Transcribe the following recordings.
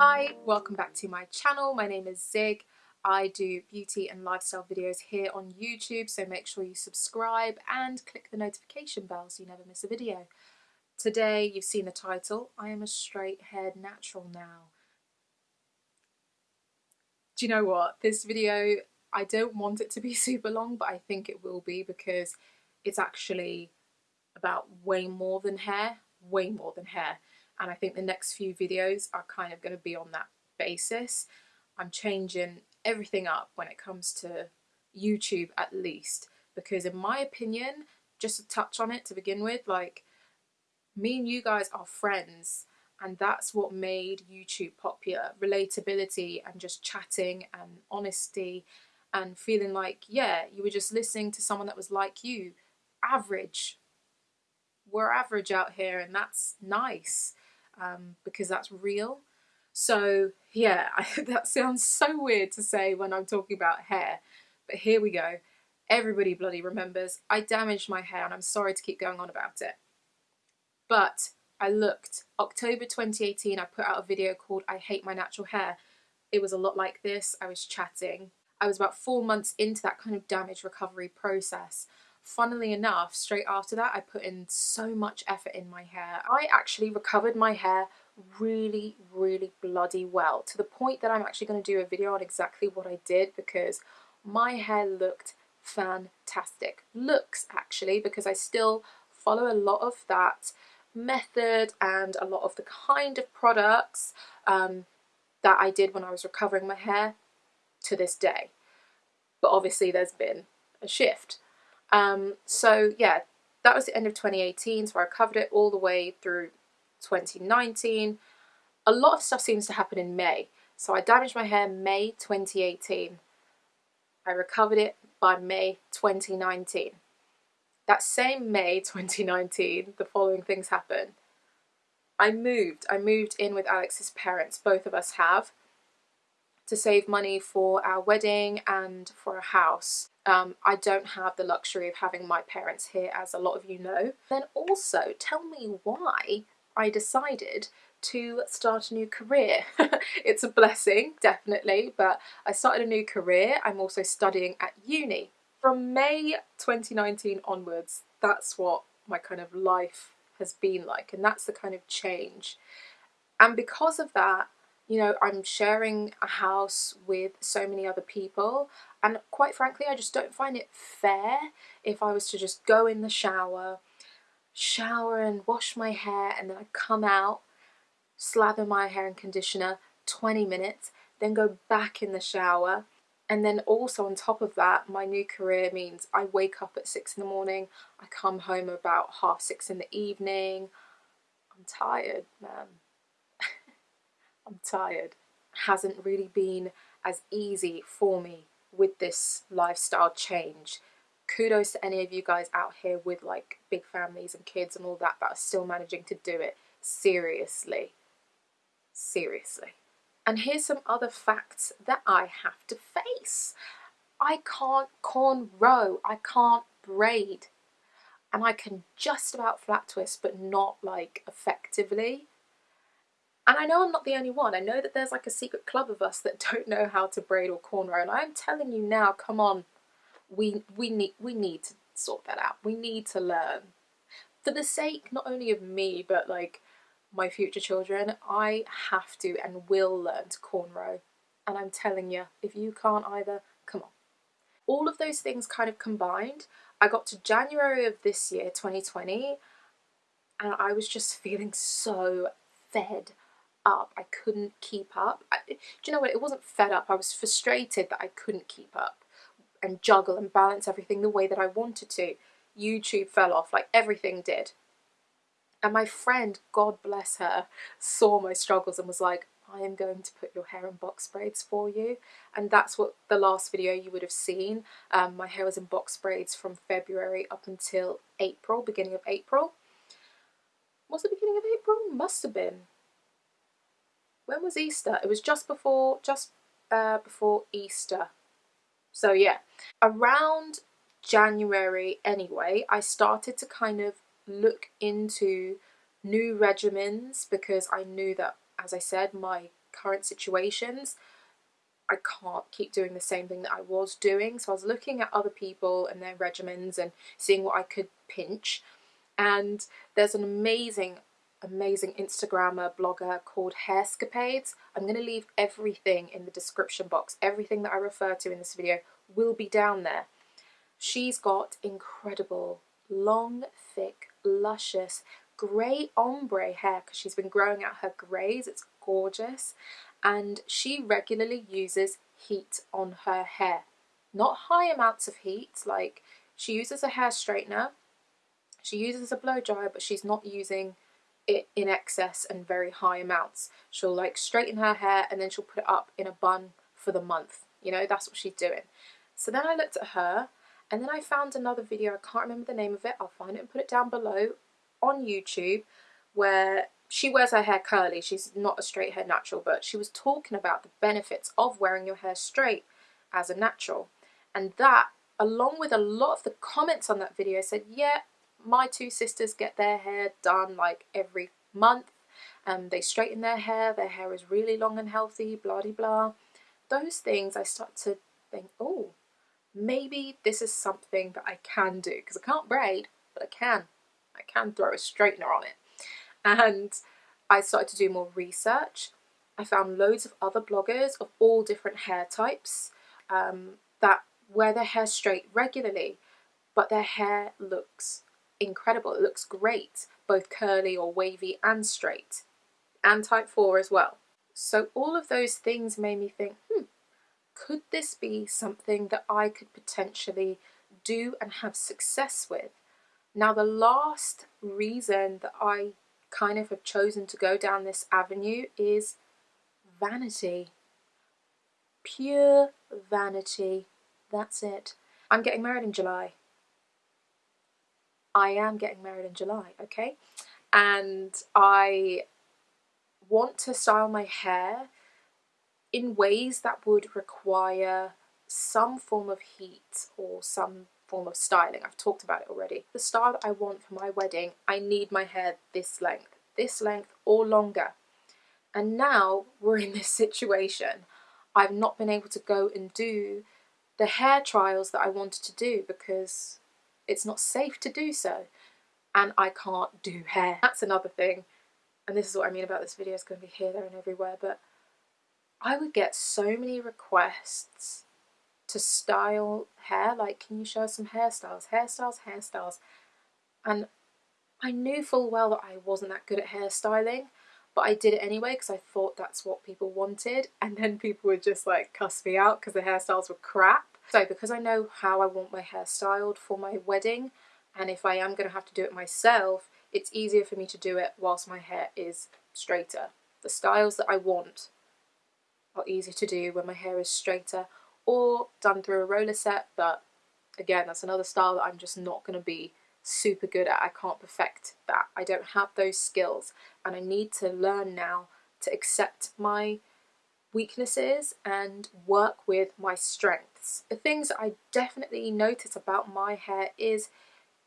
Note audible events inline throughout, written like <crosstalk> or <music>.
Hi, welcome back to my channel. My name is Zig. I do beauty and lifestyle videos here on YouTube, so make sure you subscribe and click the notification bell so you never miss a video. Today, you've seen the title, I am a straight haired natural now. Do you know what? This video, I don't want it to be <laughs> super long, but I think it will be because it's actually about way more than hair, way more than hair. And I think the next few videos are kind of going to be on that basis. I'm changing everything up when it comes to YouTube at least because in my opinion just to touch on it to begin with like me and you guys are friends and that's what made YouTube popular. Relatability and just chatting and honesty and feeling like yeah you were just listening to someone that was like you. Average. We're average out here and that's nice um, because that's real so yeah, <laughs> that sounds so weird to say when I'm talking about hair, but here we go. Everybody bloody remembers I damaged my hair and I'm sorry to keep going on about it. But I looked, October 2018, I put out a video called I Hate My Natural Hair. It was a lot like this, I was chatting. I was about four months into that kind of damage recovery process. Funnily enough, straight after that, I put in so much effort in my hair. I actually recovered my hair really, really bloody well to the point that I'm actually going to do a video on exactly what I did because my hair looked fantastic. Looks actually because I still follow a lot of that method and a lot of the kind of products um, that I did when I was recovering my hair to this day. But obviously there's been a shift. Um, so yeah, that was the end of 2018. So I covered it all the way through 2019. A lot of stuff seems to happen in May. So I damaged my hair May 2018. I recovered it by May 2019. That same May 2019, the following things happened. I moved. I moved in with Alex's parents, both of us have, to save money for our wedding and for a house. Um, I don't have the luxury of having my parents here, as a lot of you know. Then also, tell me why I decided to start a new career. <laughs> it's a blessing, definitely, but I started a new career. I'm also studying at uni. From May 2019 onwards, that's what my kind of life has been like, and that's the kind of change. And because of that, you know, I'm sharing a house with so many other people, and quite frankly, I just don't find it fair if I was to just go in the shower shower and wash my hair and then I come out, slather my hair in conditioner 20 minutes, then go back in the shower. And then also on top of that, my new career means I wake up at six in the morning, I come home about half six in the evening. I'm tired, man. I'm tired. Hasn't really been as easy for me with this lifestyle change kudos to any of you guys out here with like big families and kids and all that that are still managing to do it seriously. Seriously. And here's some other facts that I have to face. I can't cornrow, I can't braid, and I can just about flat twist, but not like effectively. And I know I'm not the only one. I know that there's like a secret club of us that <laughs> don't know how to braid or cornrow, and I'm telling you now, come on, we we need we need to sort that out. We need to learn for the sake not only of me but like my future children. I have to and will learn to cornrow, and I'm telling you, if you can't either, come on. All of those things kind of combined. I got to January of this year, 2020, and I was just <laughs> feeling so fed up. I couldn't keep up. I, do you know what? It wasn't fed up. I was frustrated that I couldn't keep up and juggle and balance everything the way that I wanted to. YouTube fell off, like everything did. And my friend, God bless her, saw my struggles and was like, I am going to put your hair in box braids for you. And that's what the last video you would have seen. Um, my hair was in box braids from February up until April, beginning of April. Was it beginning of April? Must have been. When was Easter? It was just before, just uh, before Easter. So yeah, around January anyway, I started to kind of look into new regimens because I knew that, as I said, my current situations, I can't keep doing the same thing that I was doing. So I was looking at other people and their regimens and seeing what I could pinch. And there's an amazing, amazing Instagrammer, blogger called Hairscapades. I'm going to leave everything in the description box. Everything that I refer to in this video will be down there. She's got incredible, long, thick, luscious, grey ombre hair because she's been growing out her greys. It's gorgeous. And she regularly uses heat on her hair. Not high amounts of heat, like she uses a hair straightener, she uses a blow dryer, but she's not using it in excess and very high amounts. She'll like straighten her hair and then she'll put it up in a bun for the month. You know, that's what she's doing. So then I looked at her and then I found another video, I can't remember the name of it, I'll find it and put it down below on YouTube where she wears her hair curly. She's not a straight hair natural, but she was talking about the benefits of wearing your hair straight as a natural. And that, along with a lot of the comments on that video, said, yeah, my two sisters get their hair done like every month. and they straighten their hair, their hair is really long and healthy, blah, blah, blah. Those things I start to think, oh, maybe this is something that I can do because I can't braid, but I can. I can throw a straightener on it. And I started to do more research. I found loads of other bloggers of all different hair types um, that wear their hair straight regularly, but their hair looks incredible. It looks great, both curly or wavy and straight, and type 4 as well. So all of those things made me think, hmm, could this be something that I could potentially do and have success with? Now, the last reason that I kind of have chosen to go down this avenue is vanity. Pure vanity. That's it. I'm getting married in July. I am getting married in July, okay? And I want to style my hair in ways that would require some form of heat or some form of styling. I've talked about it already. The style that I want for my wedding, I need my hair this length, this length or longer. And now we're in this <laughs> situation. I've not been able to go and do the hair trials that I wanted to do because it's not safe to do so. And I can't do hair. That's another thing. And this is what I mean about this video. It's going to be here, there and everywhere. But I would get so many requests to style hair. Like, can you show us some hairstyles? Hairstyles, hairstyles. And I knew full well that I wasn't that good at hairstyling, but I did it anyway because I thought that's what people wanted. And then people would just like cuss me out because the hairstyles were crap. So because I know how I want my hair styled for my wedding, and if I am going to have to do it myself, it's easier for me to do it whilst my hair is straighter. The styles that I want are easier to do when my hair is straighter or done through a roller set but again that's another style that I'm just not going to be super good at. I can't perfect that. I don't have those skills and I need to learn now to accept my weaknesses and work with my strengths. The things I definitely notice about my hair is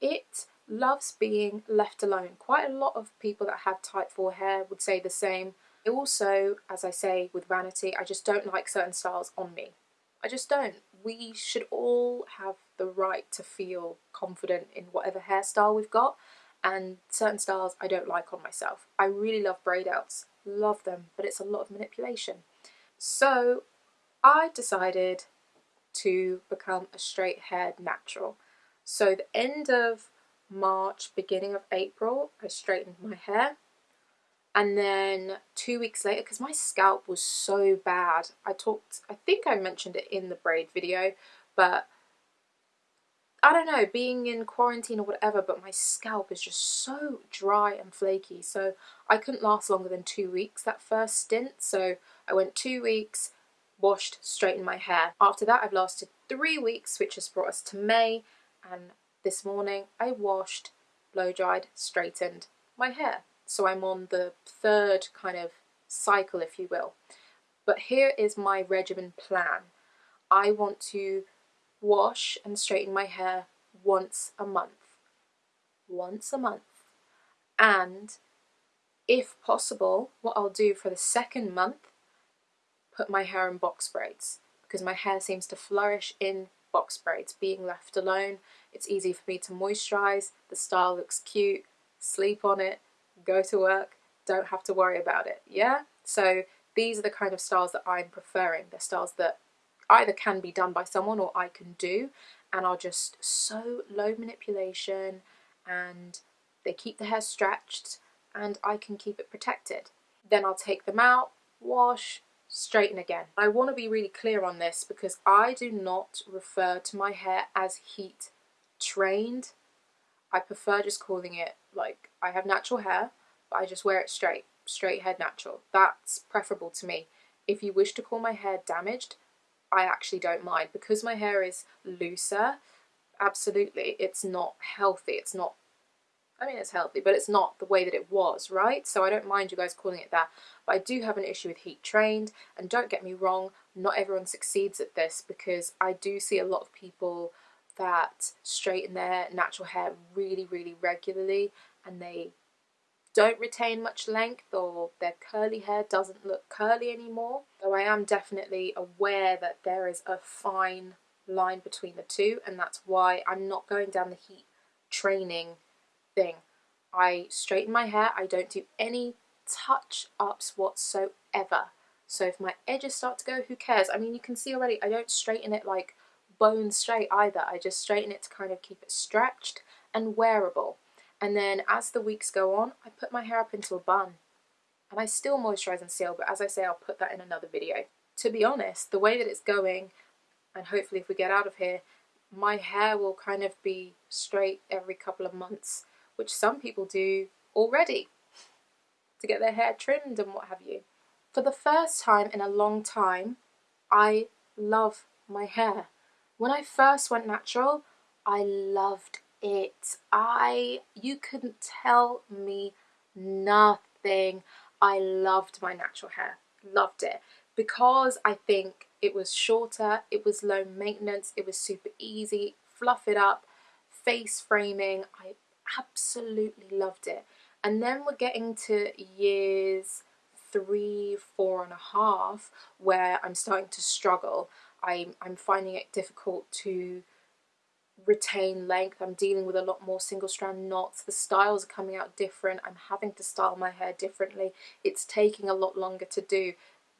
it loves being left alone. Quite a lot of people that have type 4 hair would say the same. Also, as I say with vanity, I just don't like certain styles on me. I just don't. We should all have the right to feel confident in whatever hairstyle we've got and certain styles I don't like on myself. I really love braid outs, love them, but it's a lot of manipulation. So I decided to become a straight haired natural. So the end of March, beginning of April, I straightened my hair and then two weeks later because my scalp was so bad i talked i think i mentioned it in the braid video but i don't know being in quarantine or whatever but my scalp is just so dry and flaky. So i couldn't last longer than two weeks that first stint. So i went two weeks washed straightened my hair. After that i've lasted three weeks which has brought us to may. And this morning i washed blow dried straightened my hair. So I'm on the third kind of cycle, if you will. But here is my regimen plan. I want to wash and straighten my hair once a month. Once a month. And If possible, what I'll do for the second month, put my hair in box braids because my hair seems to flourish in box braids. Being left alone, it's easy for me to moisturize, the style looks cute, sleep on it, go to work, don't have to worry about it, yeah? So these are the kind of styles that I'm preferring. They're styles that either can be done by someone or I can do and are just so low manipulation and they keep the hair stretched and I can keep it protected. Then I'll take them out, wash, straighten again. I want to be really clear on this because I do not refer to my hair as heat trained. I prefer just calling it like I have natural hair, but I just wear it straight, straight head natural. That's preferable to me. If you wish to call my hair damaged, I actually don't mind because my hair is looser. Absolutely, it's not healthy. It's not I mean, it's healthy, but it's not the way that it was, right? So I don't mind you guys calling it that. But I do have an issue with heat trained. And don't get me wrong, not everyone succeeds at this because I do see a lot of people that straighten their natural hair really, really regularly and they don't retain much length or their curly hair doesn't look curly anymore. Though I am definitely aware that there is a fine line between the two and that's why I'm not going down the heat training thing. I straighten my hair, I don't do any touch ups whatsoever. So if my edges start to go, who cares? I mean, you can see already, I don't straighten it like bone straight either. I just straighten it to kind of keep it stretched and wearable. And then as the weeks go on, I put my hair up into a bun. And I still moisturize and seal, but as I say, I'll put that in another video. To be honest, the way that it's going, and hopefully if we get out of here, my hair will kind of be straight every couple of months which some people do already to get their hair trimmed and what have you. For the first time in a long time, I love my hair. When I first went natural, I loved it. I, you couldn't tell me nothing. I loved my natural hair, loved it. Because I think it was shorter, it was low maintenance, it was super easy, fluff it up, face framing, I absolutely loved it. And then we're getting to years three, four and a half, where I'm starting to struggle. I'm, I'm finding it difficult to retain length. I'm dealing with a lot more single strand knots. The styles are coming out different. I'm having to style my hair differently. It's taking a lot longer to do.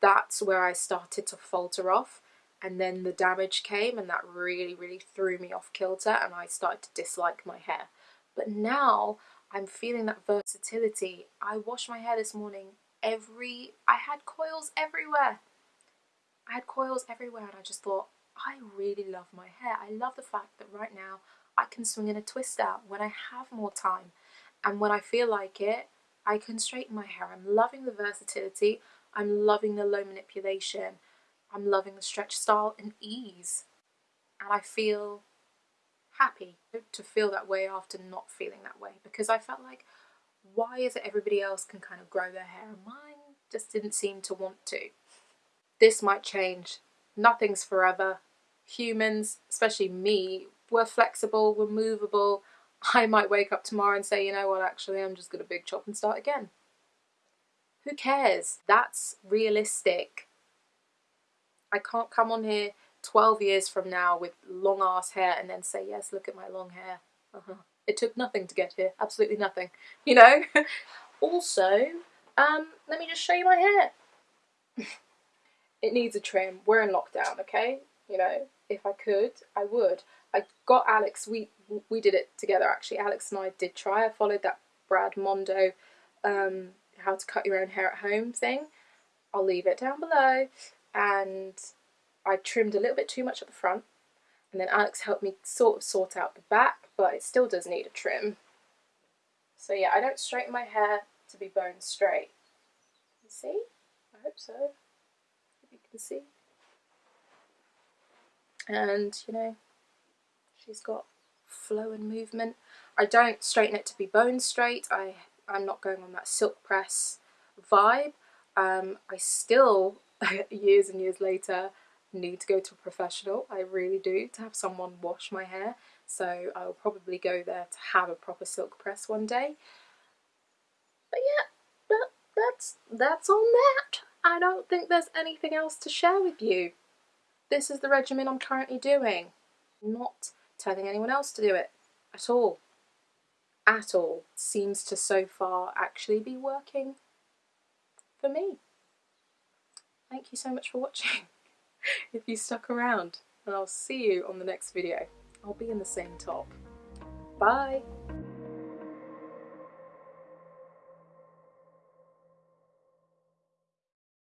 That's where I started to falter off. And then the damage came and that really, really threw me off kilter and I started to dislike my hair. But now I'm feeling that versatility. I washed my hair this morning every, I had coils everywhere. I had coils everywhere and I just thought, I really love my hair. I love the fact that right now I can swing in a twist out when I have more time. And when I feel like it, I can straighten my hair. I'm loving the versatility. I'm loving the low manipulation. I'm loving the stretch style and ease. And I feel happy to feel that way after not feeling that way because I felt like why is it everybody else can kind of grow their hair and mine just didn't seem to want to. This might change. Nothing's forever. Humans, especially me, we're flexible, we're movable. I might wake up tomorrow and say, you know what, actually, I'm just going to big chop and start again. Who cares? That's realistic. I can't come on here 12 years from now with long ass hair and then say, yes, look at my long hair. Uh -huh. It took nothing to get here, absolutely nothing, <laughs> you know? also, um, let me just show you my hair. <laughs> it needs a trim. We're in lockdown, okay? You know, if I could, I would. I got Alex, we we did it together actually. Alex and I did try. I followed that Brad Mondo um, how to cut your own hair at home thing. I'll leave it down below. And I trimmed a little bit too much at the front and then Alex helped me sort of sort out the back but it still does need a trim. So yeah, I don't straighten my hair to be bone straight. You see? I hope so. If you can see. And, you know, she's got flow and movement. I don't straighten it to be bone straight. I, I'm not going on that silk press vibe. Um, I still, <laughs> years and years later, need to go to a professional. I really do, to have someone wash my hair. So I'll probably go there to have a proper silk press one day. But yeah, that's that's on that. I don't think there's anything else to share with you. This is the regimen I'm currently doing. Not telling anyone else to do it at all. At all. Seems to so far actually be working for me. Thank you so much for watching. <laughs> if you stuck around and I'll see you on the next video. I'll be in the same top. Bye!